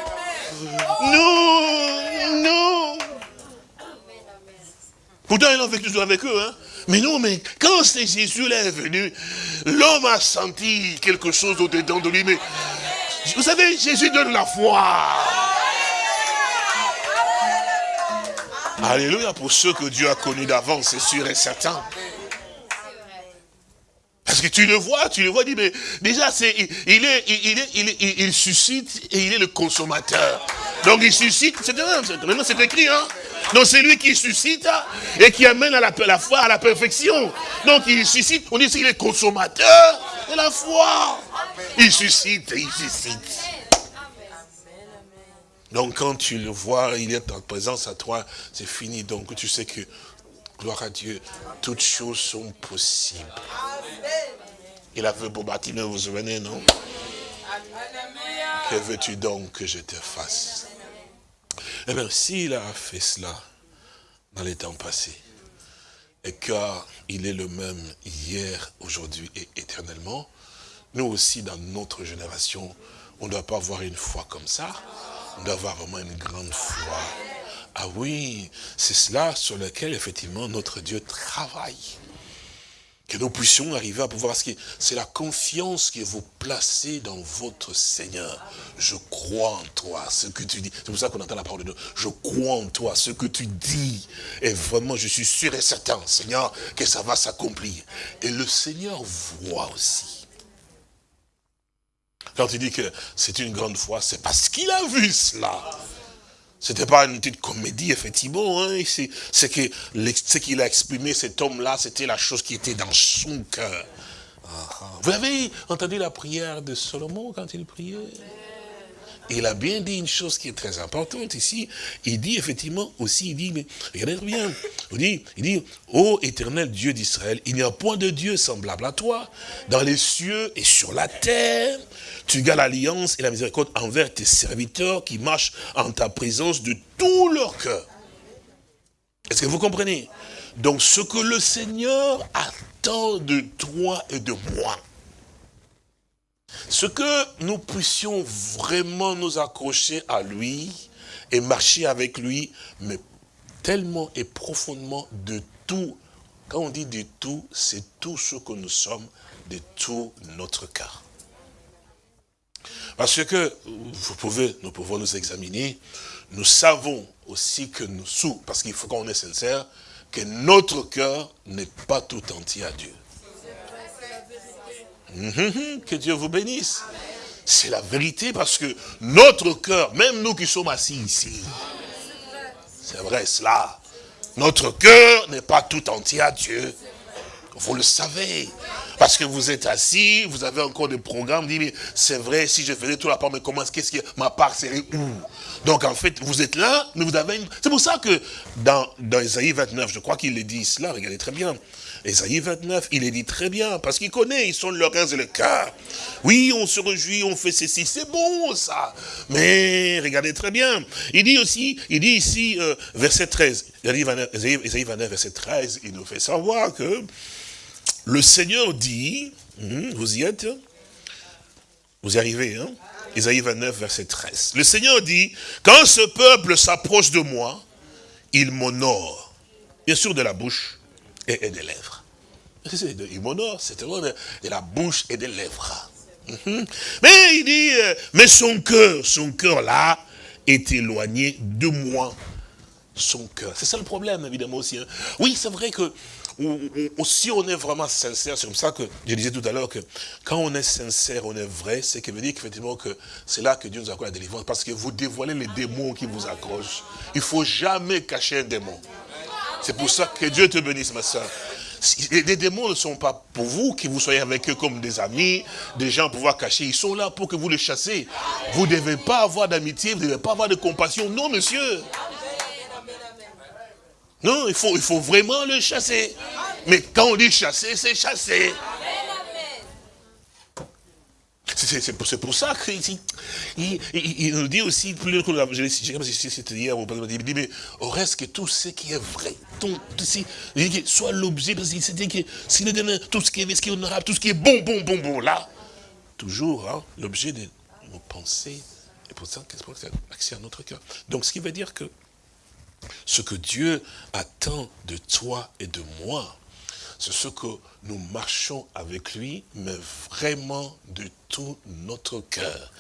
non, non. Pourtant, il a vécu toujours avec eux, hein. Mais non, mais quand c'est Jésus là est venu, l'homme a senti quelque chose au-dedans de lui. Mais vous savez, Jésus donne la foi. Alléluia pour ceux que Dieu a connus d'avance, c'est sûr et certain. Parce que tu le vois, tu le vois, dit, mais déjà, il, est, il, est, il, il, suscite et il est le consommateur. Donc il suscite, c'est maintenant c'est écrit, hein. Donc c'est lui qui suscite et qui amène à la, la foi à la perfection. Donc il suscite, on dit qu'il est consommateur de la foi. Il suscite, il suscite. Donc quand tu le vois, il est en présence à toi, c'est fini. Donc tu sais que, gloire à Dieu, toutes choses sont possibles. Il a fait pour bâtir, vous vous souvenez, non? Que veux-tu donc que je te fasse? Eh bien, s'il a fait cela dans les temps passés, et qu'il est le même hier, aujourd'hui et éternellement, nous aussi, dans notre génération, on ne doit pas avoir une foi comme ça, on doit avoir vraiment une grande foi Ah oui, c'est cela sur lequel, effectivement, notre Dieu travaille que nous puissions arriver à pouvoir, c'est la confiance que vous placez dans votre Seigneur. Je crois en toi, ce que tu dis. C'est pour ça qu'on entend la parole de Dieu. Je crois en toi, ce que tu dis. Et vraiment, je suis sûr et certain, Seigneur, que ça va s'accomplir. Et le Seigneur voit aussi. Quand il dit que c'est une grande foi, c'est parce qu'il a vu cela. C'était pas une petite comédie, effectivement. Hein. C'est que ce qu'il a exprimé, cet homme-là, c'était la chose qui était dans son cœur. Ah, ah. Vous avez entendu la prière de Salomon quand il priait? Il a bien dit une chose qui est très importante ici. Il dit effectivement aussi, il dit, mais regardez bien, il dit, il dit, ô éternel Dieu d'Israël, il n'y a point de Dieu semblable à toi, dans les cieux et sur la terre. Tu gardes l'alliance et la miséricorde envers tes serviteurs qui marchent en ta présence de tout leur cœur. Est-ce que vous comprenez? Donc ce que le Seigneur attend de toi et de moi, ce que nous puissions vraiment nous accrocher à lui et marcher avec lui, mais tellement et profondément de tout. Quand on dit de tout, c'est tout ce que nous sommes, de tout notre cœur. Parce que, vous pouvez, nous pouvons nous examiner, nous savons aussi que nous parce qu'il faut qu'on est sincère, que notre cœur n'est pas tout entier à Dieu. Mhm, que Dieu vous bénisse. C'est la vérité parce que notre cœur, même nous qui sommes assis ici, c'est vrai cela, notre cœur n'est pas tout entier à Dieu. Vous le savez. Parce que vous êtes assis, vous avez encore des programmes, dit, mais c'est vrai, si je faisais tout la part, mais comment, qu'est-ce que ma part serait où? Donc en fait, vous êtes là, mais vous avez une... C'est pour ça que dans, dans Isaïe 29, je crois qu'il le dit cela, regardez très bien. Isaïe 29, il est dit très bien, parce qu'il connaît, ils sont le reins et le cœur. Oui, on se réjouit, on fait ceci, c'est bon ça. Mais regardez très bien, il dit aussi, il dit ici, euh, verset 13, Isaïe 29, verset 13, il nous fait savoir que le Seigneur dit, hmm, vous y êtes Vous y arrivez, hein? Isaïe 29, verset 13. Le Seigneur dit, quand ce peuple s'approche de moi, il m'honore. Bien sûr de la bouche et, des lèvres. Il m'honore, c'est vraiment de, la bouche et des lèvres. Mhm. Mais il dit, euh, mais son cœur, son cœur là, est éloigné de moi. Son cœur. C'est ça le problème, évidemment, aussi. Hein. Oui, c'est vrai que si on est vraiment sincère, c'est comme ça que je disais tout à l'heure que quand on est sincère, on est vrai, c'est que veut dire qu'effectivement que c'est là que Dieu nous accorde la délivrance, parce que vous dévoilez les démons qui vous accrochent. Il ne faut jamais cacher un démon. C'est pour ça que Dieu te bénisse, ma soeur. Les démons ne sont pas pour vous, que vous soyez avec eux comme des amis, des gens pour pouvoir cacher. Ils sont là pour que vous les chassez. Vous ne devez pas avoir d'amitié, vous ne devez pas avoir de compassion. Non, monsieur. Non, il faut, il faut vraiment le chasser. Mais quand on dit chasser, c'est chasser. C'est pour, ça qu'il il, nous dit aussi, plus que je l'ai c'était hier, il dit, mais au reste que tout ce qui est vrai, tout, soit l'objet, parce qu'il dit que s'il donne tout ce qui est, ce qui est honorable, tout ce qui est bon, bon, bon, bon, là, toujours hein, l'objet de nos pensées, et pour ça, qu'est-ce que c'est? Accès à notre cœur. Donc, ce qui veut dire que ce que Dieu attend de toi et de moi, c'est ce que nous marchons avec lui, mais vraiment de tout notre cœur.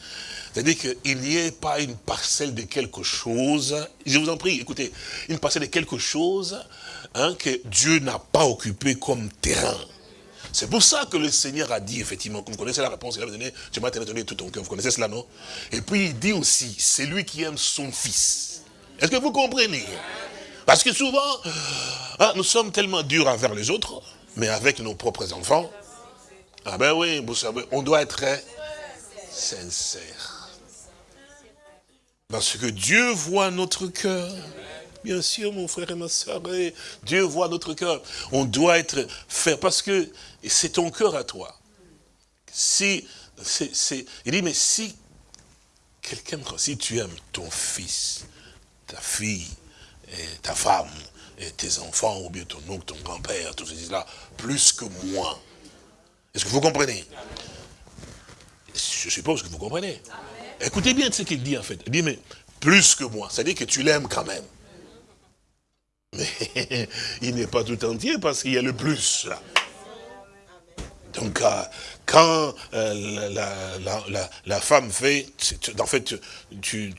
C'est-à-dire qu'il n'y ait pas une parcelle de quelque chose, je vous en prie, écoutez, une parcelle de quelque chose hein, que Dieu n'a pas occupé comme terrain. C'est pour ça que le Seigneur a dit, effectivement, vous connaissez la réponse, il a donné, tu m'as donné tout ton cœur, vous connaissez cela, non? Et puis il dit aussi, c'est lui qui aime son fils. Est-ce que vous comprenez? Parce que souvent, hein, nous sommes tellement durs envers les autres, mais avec nos propres enfants, ah ben oui, vous savez, on doit être sincère. Parce que Dieu voit notre cœur. Bien sûr, mon frère et ma soeur, Dieu voit notre cœur. On doit être fait, parce que c'est ton cœur à toi. Si, il dit, mais si quelqu'un, si tu aimes ton fils, ta fille, et ta femme, et tes enfants, ou bien ton oncle, ton grand-père, tout ceci-là, plus que moi. Est-ce que vous comprenez? Je suppose que vous comprenez. Écoutez bien ce qu'il dit en fait. Il dit, mais plus que moi. C'est-à-dire que tu l'aimes quand même. il n'est pas tout entier parce qu'il y a le plus. Donc, euh, quand euh, la, femme fait, en fait, tu,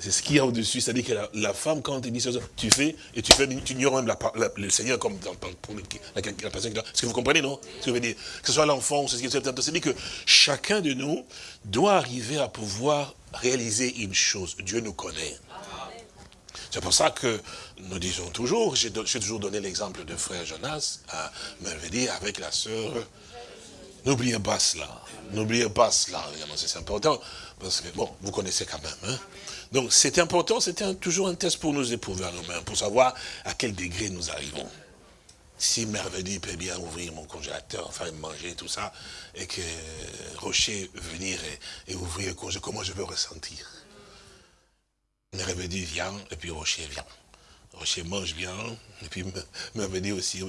c'est ce qu'il y a au-dessus, c'est-à-dire que la, femme, quand elle dit ça, tu fais, et tu fais, tu ignores même le Seigneur comme pour la, personne Est-ce que vous comprenez, non? Ce que je veux dire, que ce soit l'enfant, c'est-à-dire que chacun de nous doit arriver à pouvoir réaliser une chose. Dieu nous connaît. C'est pour ça que nous disons toujours, j'ai toujours donné l'exemple de frère Jonas, à dit avec la sœur, n'oubliez pas cela, n'oubliez pas cela, c'est important, parce que, bon, vous connaissez quand même, hein. Donc c'est important, c'était toujours un test pour nous éprouver à nous-mêmes, pour savoir à quel degré nous arrivons. Si Merveille peut bien ouvrir mon congélateur, faire manger, tout ça, et que Rocher venir et, ouvrir le congélateur, comment je veux ressentir? Merveille vient, et puis Rocher vient. Rocher mange bien, et puis Merveille aussi,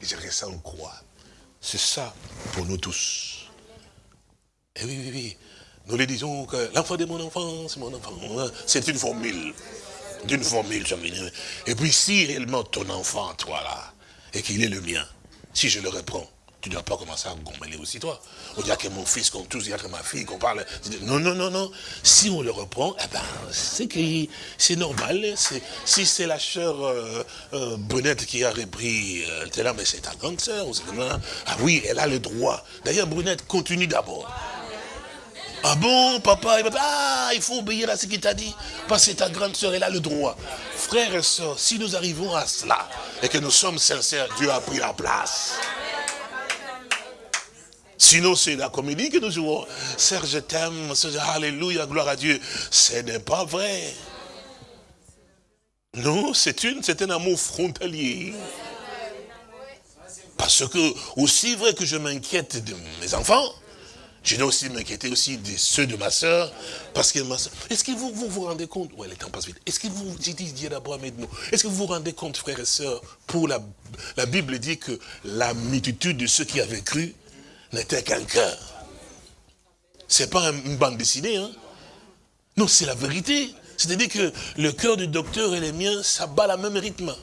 je ressens quoi C'est ça pour nous tous. Et oui, oui, oui. Nous lui disons que l'enfant de mon enfant, c'est mon enfant. C'est une formule. D'une formule, Et puis si réellement ton enfant, toi là, et qu'il est le mien, si je le reprends, tu ne dois pas commencer à gommeler aussi toi. On dit que mon fils, qu'on tous, il y a que ma fille, qu'on parle. Non, non, non, non. Si on le reprend, eh ben, c'est c'est normal. Si c'est la sœur euh, euh, Brunette qui a repris, euh, là, mais c'est ta grande sœur. Ah oui, elle a le droit. D'ailleurs, Brunette, continue d'abord. Ah bon, papa, ah, il faut obéir à ce qu'il t'a dit, parce que ta grande soeur, elle a le droit. Frères et sœurs, si nous arrivons à cela, et que nous sommes sincères, Dieu a pris la place. Sinon, c'est la comédie que nous jouons. Serge, je t'aime, alléluia, gloire à Dieu. Ce n'est pas vrai. Non, c'est un amour frontalier. Parce que, aussi vrai que je m'inquiète de mes enfants, je dois aussi m'inquiéter aussi de ceux de ma soeur, parce que ma soeur... Est-ce que vous, vous rendez compte? Ouais, le temps passe vite. Est-ce que vous, j'ai dit d'abord, nous Est-ce que vous vous rendez compte, frères et sœurs, pour la, la Bible dit que la multitude de ceux qui avaient cru n'était qu'un cœur. C'est pas une bande dessinée, hein Non, c'est la vérité. C'est-à-dire que le cœur du docteur et le mien, ça bat la même rythme.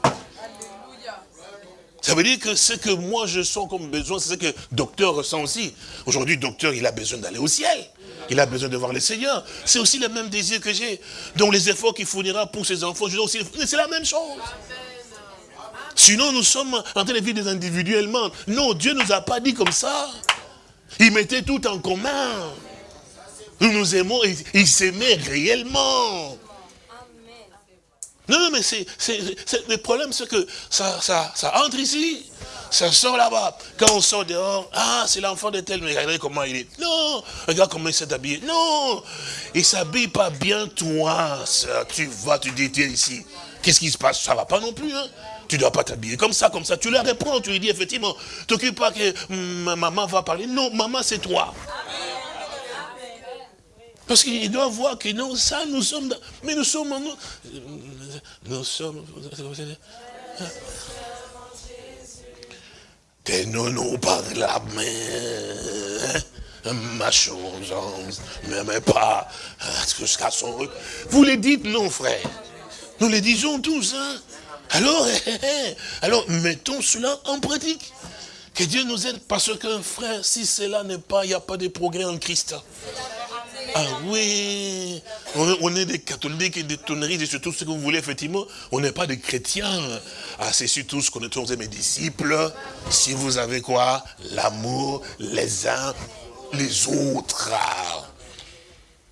Ça veut dire que ce que moi je sens comme besoin, c'est ce que docteur ressent aussi. Aujourd'hui, docteur, il a besoin d'aller au ciel. Il a besoin de voir le Seigneur. C'est aussi le même désir que j'ai. Donc les efforts qu'il fournira pour ses enfants, je aussi, c'est la même chose. Sinon, nous sommes en train de vivre individuellement. Non, Dieu ne nous a pas dit comme ça. Il mettait tout en commun. Nous nous aimons, il s'aimait réellement. Non, mais c'est le problème, c'est que ça, ça, ça entre ici, ça sort là-bas. Quand on sort dehors, ah, c'est l'enfant de tel, mais regardez comment il est. Non, regarde comment il s'est habillé. Non, il s'habille pas bien, toi, Tu vas, tu dis, tiens ici. Qu'est-ce qui se passe? Ça va pas non plus, hein tu ne dois pas t'habiller comme ça, comme ça. Tu le reprends, tu lui dis effectivement, t'occupe pas que hum, maman va parler. Non, maman c'est toi. Parce qu'il doit voir que non, ça, nous sommes... mais nous sommes... Nous, nous sommes... Tenons-nous par la main, ma chose, ne mais pas jusqu'à son... Vous le dites, non, frère. Nous le disons tous, hein. Alors, alors, mettons cela en pratique. Que Dieu nous aide, parce qu'un frère, si cela n'est pas, il n'y a pas de progrès en Christ. Ah oui, on, est des catholiques et des tonneries et surtout ce que vous voulez, effectivement. On n'est pas des chrétiens. Ah, c'est surtout ce qu'on est mes disciples. Si vous avez quoi? L'amour, les uns, les autres.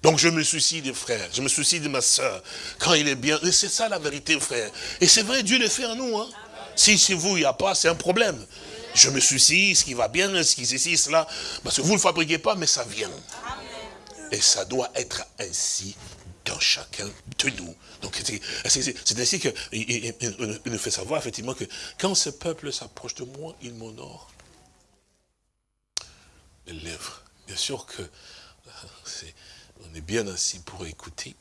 Donc je me soucie des frères, je me soucie de ma soeur. Quand il est bien, c'est ça la vérité, frère. Et c'est vrai, Dieu le fait en nous. Hein. Si chez vous, il n'y a pas, c'est un problème. Je me soucie, ce qui va bien, ce qui ceci, cela. Parce que vous ne le fabriquez pas, mais ça vient. Et ça doit être ainsi dans chacun de nous. Donc c'est ainsi qu'il nous fait savoir effectivement que quand ce peuple s'approche de moi, il m'honore. Les lèvres. Bien sûr que on est bien assis pour écouter,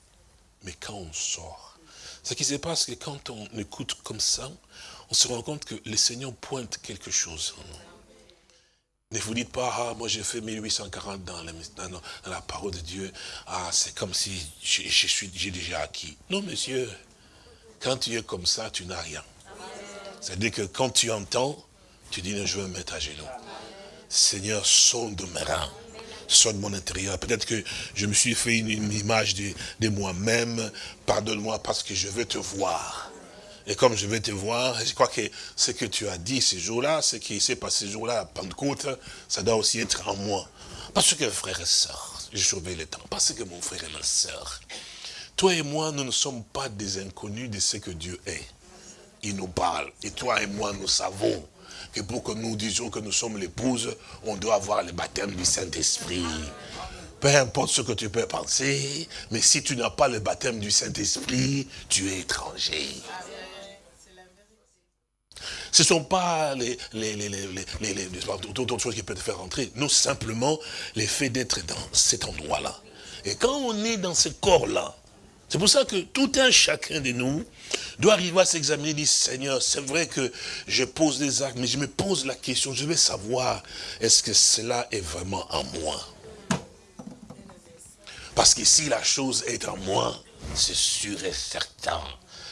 mais quand on sort, ce qui se passe, c'est que quand on écoute comme ça, on se rend compte que le Seigneur pointe quelque chose en nous. Ne vous dites pas, ah, moi j'ai fait 1840 dans la, dans, la, parole de Dieu, ah, c'est comme si j'ai déjà acquis. Non, monsieur, Quand tu es comme ça, tu n'as rien. C'est-à-dire que quand tu entends, tu dis, je veux me mettre à genoux. Seigneur, sonde mes reins, sonde mon intérieur. Peut-être que je me suis fait une, image de moi-même. Pardonne-moi parce que je veux te voir. Et comme je vais te voir, je crois que ce que tu as dit ces jours-là, ce qui s'est passé ces jours-là à Pentecôte, ça doit aussi être en moi. Parce que frère et soeur, je surveille le temps, parce que mon frère et ma soeur, toi et moi, nous ne sommes pas des inconnus de ce que Dieu est. Il nous parle. Et toi et moi, nous savons que pour que nous disions que nous sommes l'épouse, on doit avoir le baptême du Saint-Esprit. Peu importe ce que tu peux penser, mais si tu n'as pas le baptême du Saint-Esprit, tu es étranger. Ce ne sont pas les, les, les, les, d'autres choses qui peuvent te faire rentrer. Non, simplement, les faits d'être dans cet endroit-là. Et quand on est dans ce corps-là, c'est pour ça que tout un chacun de nous doit arriver à s'examiner dire, Seigneur, c'est vrai que je pose des actes, mais je me pose la question, je vais savoir, est-ce que cela est vraiment en moi? Parce que si la chose est en moi, c'est sûr et certain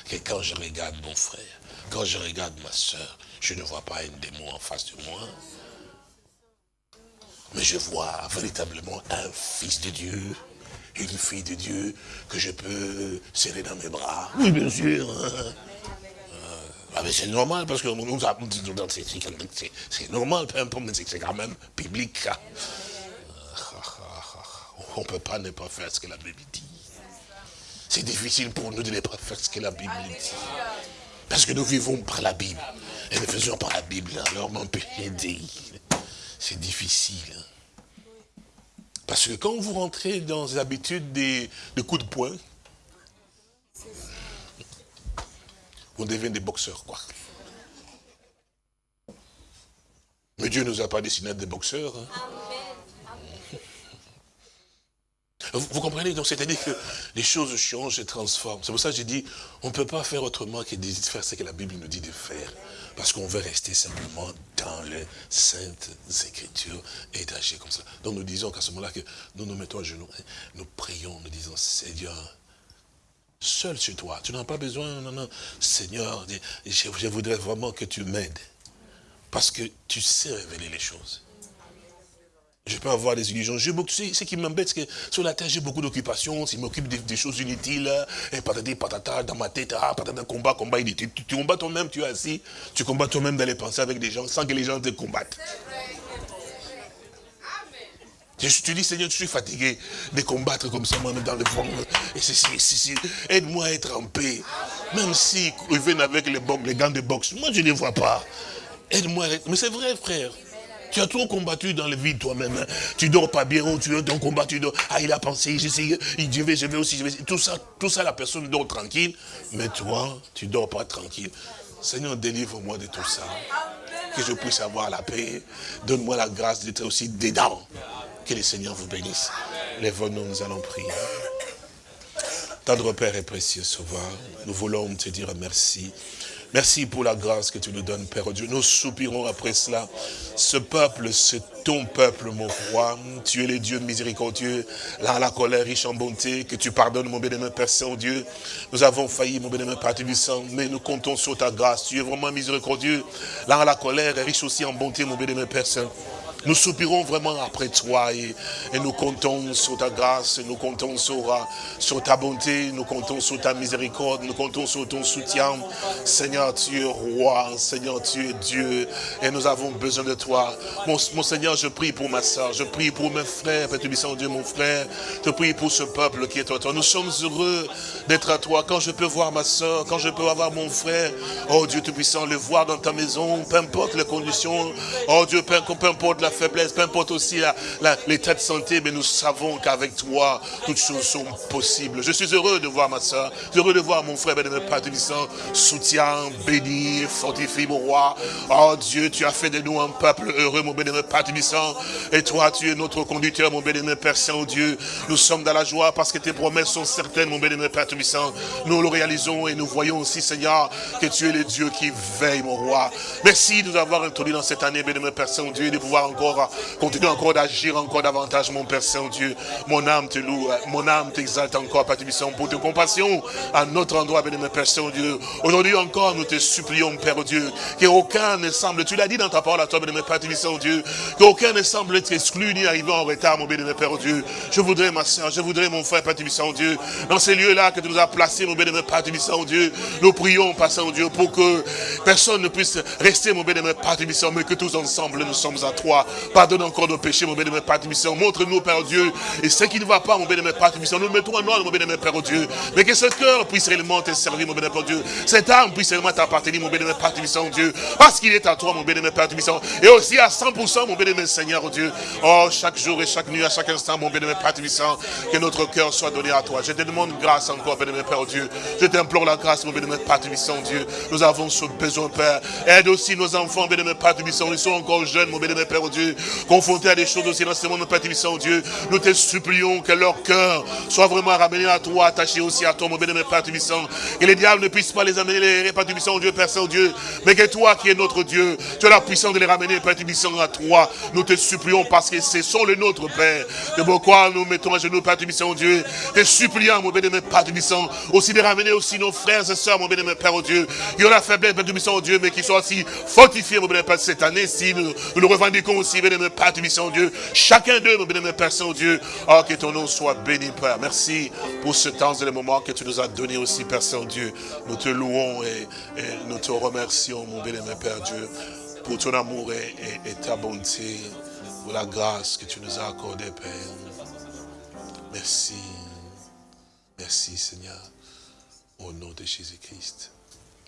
que quand je regarde mon frère, quand je regarde ma soeur, je ne vois pas un démon en face de moi. Mais je vois véritablement un fils de Dieu, une fille de Dieu que je peux serrer dans mes bras. Oui, bien sûr. Hein. Euh, ah, c'est normal, parce que c'est normal, peu importe, mais c'est quand même public. Hein. On ne peut pas ne pas faire ce que la Bible dit. C'est difficile pour nous de ne pas faire ce que la Bible dit. Parce que nous vivons par la Bible. Et nous faisons par la Bible. Alors mon aider. C'est difficile. Parce que quand vous rentrez dans les habitudes des, coups de poing, vous devenez des boxeurs, quoi. Mais Dieu ne nous a pas dessiné des boxeurs. Hein. Vous, comprenez Donc c'est-à-dire que les choses changent et transforment. C'est pour ça que j'ai dit, on ne peut pas faire autrement que de faire ce que la Bible nous dit de faire. Parce qu'on veut rester simplement dans les saintes écritures et d'agir comme ça. Donc nous disons qu'à ce moment-là, que nous nous mettons à genoux, nous prions, nous disons, Seigneur, seul sur toi, tu n'as pas besoin, non, non, Seigneur, je voudrais vraiment que tu m'aides. Parce que tu sais révéler les choses. Je peux avoir des illusions. tu ce qui m'embête, c'est que sur la terre, j'ai beaucoup d'occupations. Je m'occupe des, choses inutiles. Et patati, patata, dans ma tête, ah, patata, combat, combat inutile. Tu, combats toi-même, tu es assis. Tu combats toi-même dans les pensées avec des gens sans que les gens te combattent. Je te dis, Seigneur, je suis fatigué de combattre comme ça, moi-même dans le fond. Et Aide-moi à être en paix. Même si ils viennent avec les, les gants de boxe, moi je ne les vois pas. Aide-moi. Mais c'est vrai, frère. Tu as trop combattu dans le vide toi-même. Tu dors pas bien, tu es dans combat, tu dors. Ah, il a pensé, j'essaie, je vais, je vais aussi, je vais. Tout ça, tout ça, la personne dort tranquille. Mais toi, tu dors pas tranquille. Seigneur, délivre-moi de tout ça. Que je puisse avoir la paix. Donne-moi la grâce d'être aussi dedans. Que le Seigneur vous bénisse. Les nous nous allons prier. Tendre Père et précieux Sauveur, nous voulons te dire merci. Merci pour la grâce que tu nous donnes, Père Dieu. Nous soupirons après cela. Ce peuple, c'est ton peuple, mon roi. Tu es le Dieu miséricordieux, là, la colère riche en bonté, que tu pardonnes, mon bénémoine Père Saint-Dieu. Nous avons failli, mon bénémoine Père Tubissant, mais nous comptons sur ta grâce. Tu es vraiment miséricordieux. Là, la colère riche aussi en bonté, mon bénémoine Père Saint. Nous soupirons vraiment après toi et, nous comptons sur ta grâce, nous comptons sur, euh, sur ta bonté, nous comptons sur ta miséricorde, nous comptons sur ton soutien. Seigneur, tu es roi, Seigneur, tu es Dieu et nous avons besoin de toi. Mon, Seigneur, je prie pour ma soeur, je prie pour mes frères, Père Dieu, mon frère, je prie pour ce peuple qui est à toi. Nous sommes heureux d'être à toi. Quand je peux voir ma soeur, quand je peux avoir mon frère, oh Dieu Tout-Puissant, le voir dans ta maison, peu importe les conditions, oh Dieu, peu importe la faiblesse, peu importe aussi l'état de santé, mais nous savons qu'avec toi, toutes choses sont possibles. Je suis heureux de voir ma soeur, heureux de voir mon frère, bénémoine Père soutien, béni, fortifie mon roi. Oh Dieu, tu as fait de nous un peuple heureux, mon bénémoine Père et toi, tu es notre conducteur, mon bénémoine Père Saint-Dieu. Nous sommes dans la joie parce que tes promesses sont certaines, mon bénémoine Père Nous le réalisons et nous voyons aussi, Seigneur, que tu es le Dieu qui veille, mon roi. Merci de nous avoir introduit dans cette année, bénémoine Père Saint-Dieu, de pouvoir continue encore d'agir encore davantage, mon Père Saint-Dieu. Mon âme te loue, mon âme t'exalte encore, Père Tibissant, pour tes compassions à notre endroit, mon Père Saint-Dieu. Aujourd'hui encore, nous te supplions, Père Dieu, qu'aucun ne semble, tu l'as dit dans ta parole à toi, mon Père Tibissant, Dieu, qu'aucun ne semble être exclu ni arriver en retard, mon bénémoine Père Dieu. Je voudrais, ma soeur, je voudrais, mon frère, Père Tibissant, Dieu, dans ces lieux-là que tu nous as placés, mon bénémoine Père Tibissant, Dieu, nous prions, Père Saint-Dieu, pour que personne ne puisse rester, mon bénémoine Père Tibissant, mais que tous ensemble, nous sommes à toi. Pardonne encore nos péchés, mon bénémoine Père Tibissant. Montre-nous, Père Dieu, et ce qui ne va pas, mon bénémoine Père Tibissant, nous mettons en ordre, mon bénémoine Père Dieu. Mais que ce cœur puisse réellement te servir, mon bénémoine Père Dieu. Cette âme puisse réellement t'appartenir, mon bénémoine Père Tibissant, Dieu. Parce qu'il est à toi, mon bénémoine Père Tibissant. Et aussi à 100%, mon bénémoine Seigneur, Dieu. Oh, chaque jour et chaque nuit, à chaque instant, mon bénémoine Père Tibissant, que notre cœur soit donné à toi. Je te demande grâce encore, bénémoine Père Dieu. Je t'implore la grâce, mon bénémoine Père Tibissant, Dieu. Nous avons ce besoin, Père. Aide aussi nos enfants, bénémoine Père. Ils sont encore jeunes, mon bénémoine Père Dieu. Confrontés à des choses aussi dans ce monde, Père Tibissant, Dieu. Nous te supplions que leur cœur soit vraiment ramené à toi, attaché aussi à toi, mon bénémoine Père Tibissant. Que les diables ne puissent pas les amener, les Père Tibissant, Dieu, Père Saint-Dieu. Mais que toi qui es notre Dieu, tu as la puissance de les ramener, Père Tibissant, à toi. Nous te supplions parce que ce sont les nôtres, Père. De pourquoi nous mettons à genoux, Père Tibissant, Dieu. Te supplions, mon bénémoine Père Tibissant, aussi de ramener aussi nos frères et sœurs, mon bénémoine Père, oh Dieu. Qui ont la faiblesse, Père Tibissant, oh Dieu, mais qui sont aussi fortifiés, mon bénémoine Père, cette année, si nous, nous le revendiquons aussi, bénémoine Père Tibissant, Dieu. Chacun d'eux, bénémoine Père Saint-Dieu. Oh, que ton nom soit béni, Père. Merci pour ce temps et le moment que tu nous as donné aussi, Père Saint-Dieu. Nous te louons et, nous te remercions, mon bénémoine Père Dieu, pour ton amour et ta bonté, pour la grâce que tu nous as accordée, Père. Merci. Merci, Seigneur. Au nom de Jésus-Christ.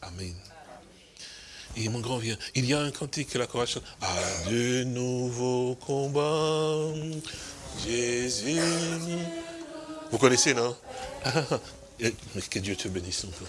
Amen. Et mon grand vieux, il y a un cantique que la chorale chante. À de nouveaux combats, Jésus. Vous connaissez, non? Que Dieu te bénisse encore.